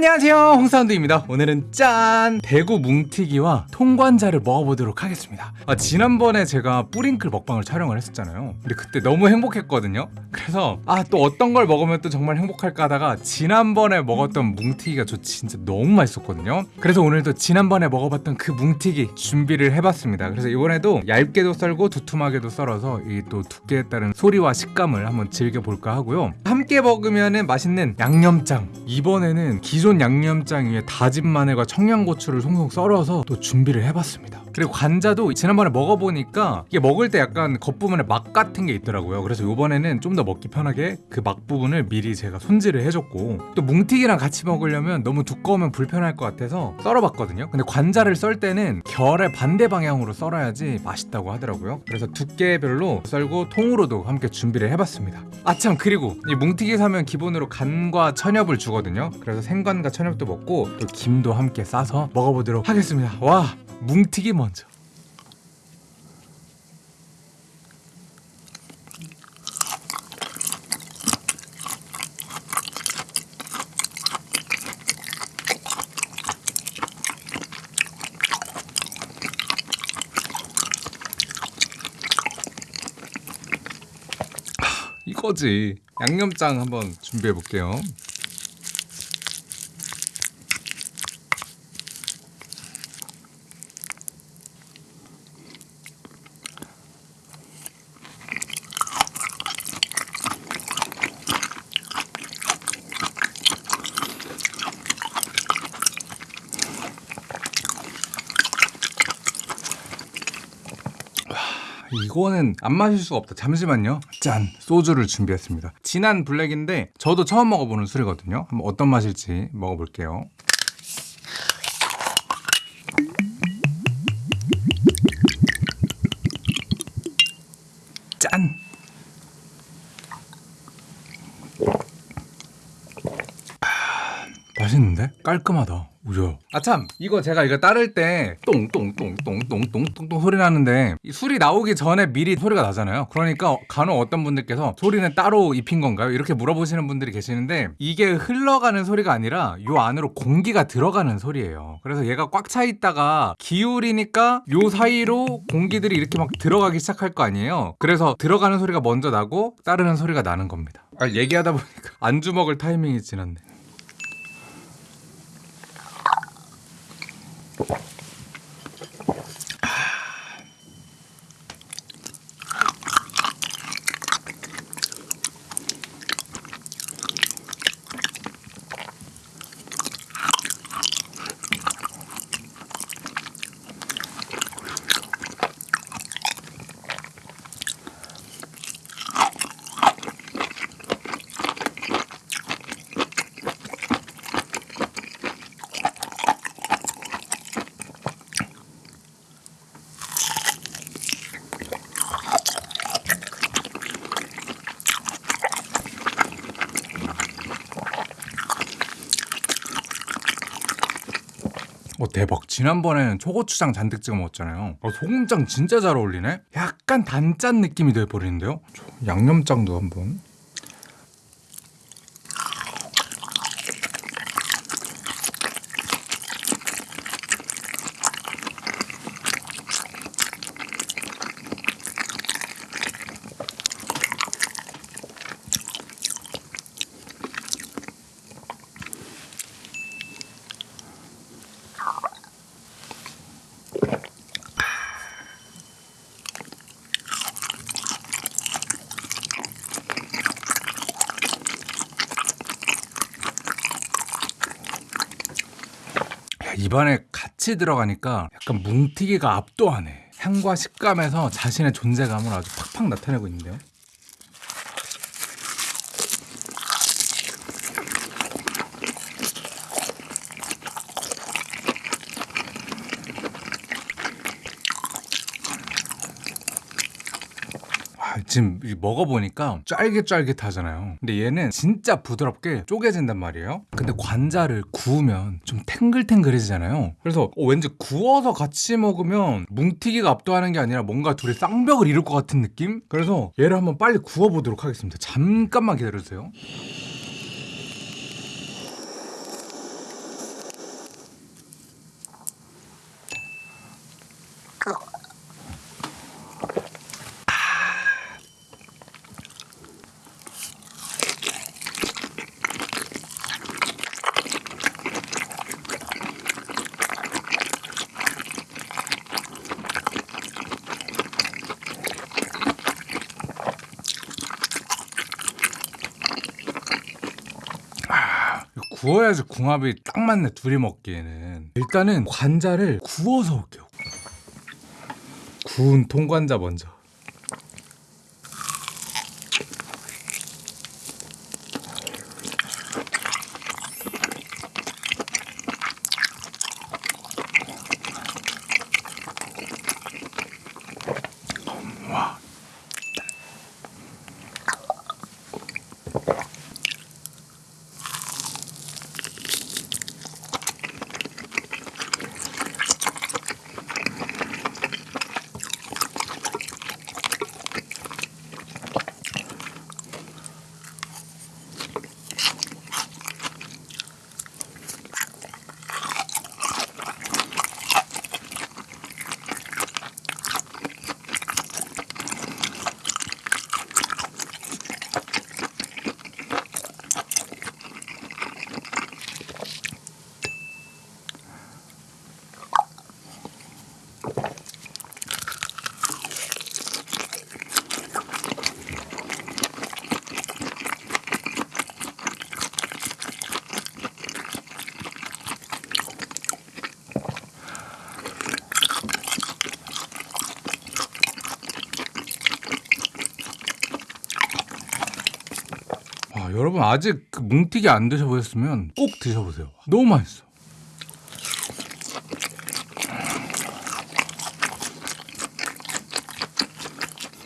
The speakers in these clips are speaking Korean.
안녕하세요. 홍사운드입니다. 오늘은 짠! 대구 뭉티기와 통관자를 먹어보도록 하겠습니다. 아, 지난번에 제가 뿌링클 먹방을 촬영을 했었잖아요. 근데 그때 너무 행복했거든요. 그래서 아 또 어떤 걸 먹으면 또 정말 행복할까 하다가 지난번에 먹었던 뭉티기가 저 진짜 너무 맛있었거든요. 그래서 오늘도 지난번에 먹어봤던 그 뭉티기 준비를 해봤습니다. 그래서 이번에도 얇게도 썰고 두툼하게도 썰어서 이 또 두께에 따른 소리와 식감을 한번 즐겨볼까 하고요. 함께 먹으면 맛있는 양념장. 이번에는 기존 양념장 위에 다진 마늘과 청양고추를 송송 썰어서 또 준비를 해봤습니다 그리고 관자도 지난번에 먹어보니까 이게 먹을 때 약간 겉부분에 막 같은 게 있더라고요. 그래서 이번에는 좀 더 먹기 편하게 그 막 부분을 미리 제가 손질을 해줬고 또 뭉티기랑 같이 먹으려면 너무 두꺼우면 불편할 것 같아서 썰어봤거든요. 근데 관자를 썰 때는 결의 반대 방향으로 썰어야지 맛있다고 하더라고요. 그래서 두께별로 썰고 통으로도 함께 준비를 해봤습니다. 아참. 그리고 이 뭉티기 사면 기본으로 간과 천엽을 주거든요. 그래서 생간과 천엽도 먹고 또 김도 함께 싸서 먹어보도록 하겠습니다. 와 뭉티기 먼 저. 이거지. 양념장 한번 준비해 볼게요 이거는 안 마실 수가 없다. 잠시만요. 짠! 소주를 준비했습니다. 진한 블랙인데 저도 처음 먹어보는 술이거든요. 한번 어떤 맛일지 먹어볼게요. 짠! 아, 맛있는데? 깔끔하다. 우려. 아참 이거 제가 이거 따를 때 똥똥똥똥똥똥똥똥 소리 나는데 이 술이 나오기 전에 미리 소리가 나잖아요. 그러니까 간혹 어떤 분들께서 소리는 따로 입힌 건가요? 이렇게 물어보시는 분들이 계시는데 이게 흘러가는 소리가 아니라 요 안으로 공기가 들어가는 소리예요. 그래서 얘가 꽉 차 있다가 기울이니까 요 사이로 공기들이 이렇게 막 들어가기 시작할 거 아니에요. 그래서 들어가는 소리가 먼저 나고 따르는 소리가 나는 겁니다. 아, 얘기하다 보니까 안주 먹을 타이밍이 지났네. 대박. 지난번에는 초고추장 잔뜩 찍어 먹었잖아요. 어, 소금장 진짜 잘 어울리네? 약간 단짠 느낌이 돼버리는데요? 양념장도 한번 야, 입안에 같이 들어가니까 약간 뭉티기가 압도하네. 향과 식감에서 자신의 존재감을 아주 팍팍 나타내고 있는데요 지금 이 먹어보니까 쫄깃쫄깃하잖아요. 근데 얘는 진짜 부드럽게 쪼개진단 말이에요. 근데 관자를 구우면 좀 탱글탱글해지잖아요. 그래서 어, 왠지 구워서 같이 먹으면 뭉티기가 압도하는 게 아니라 뭔가 둘이 쌍벽을 이룰 것 같은 느낌? 그래서 얘를 한번 빨리 구워보도록 하겠습니다. 잠깐만 기다려주세요 구워야지 궁합이 딱 맞네 둘이 먹기에는. 일단은 관자를 구워서 올게요. 구운 통관자 먼저 와, 여러분 아직 그 뭉티기 안 드셔보셨으면 꼭 드셔보세요. 너무 맛있어.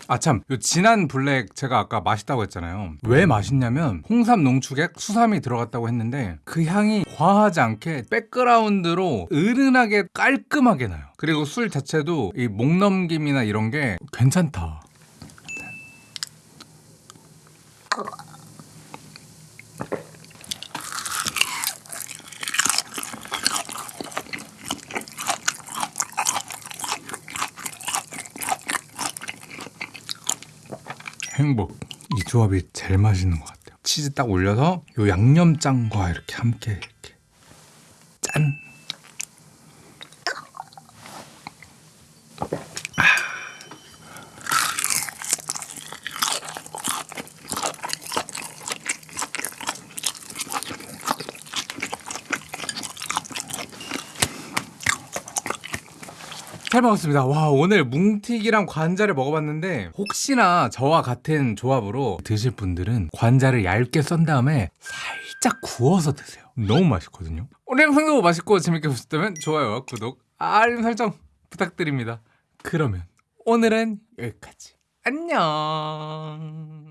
아 참, 요 진한 블랙 제가 아까 맛있다고 했잖아요. 왜 맛있냐면 홍삼 농축액 수삼이 들어갔다고 했는데 그 향이 과하지 않게 백그라운드로 은은하게 깔끔하게 나요. 그리고 술 자체도 이 목넘김이나 이런 게 괜찮다. 행복. 이 조합이 제일 맛있는 것 같아요. 치즈 딱 올려서 요 양념장과 이렇게 함께 이렇게 짠. 잘 먹었습니다. 와 오늘 뭉티기랑 관자를 먹어봤는데 혹시나 저와 같은 조합으로 드실 분들은 관자를 얇게 썬 다음에 살짝 구워서 드세요. 너무 맛있거든요. 오늘 영상도 맛있고 재밌게 보셨다면 좋아요와 구독, 알림 설정 부탁드립니다. 그러면 오늘은 여기까지. 안녕.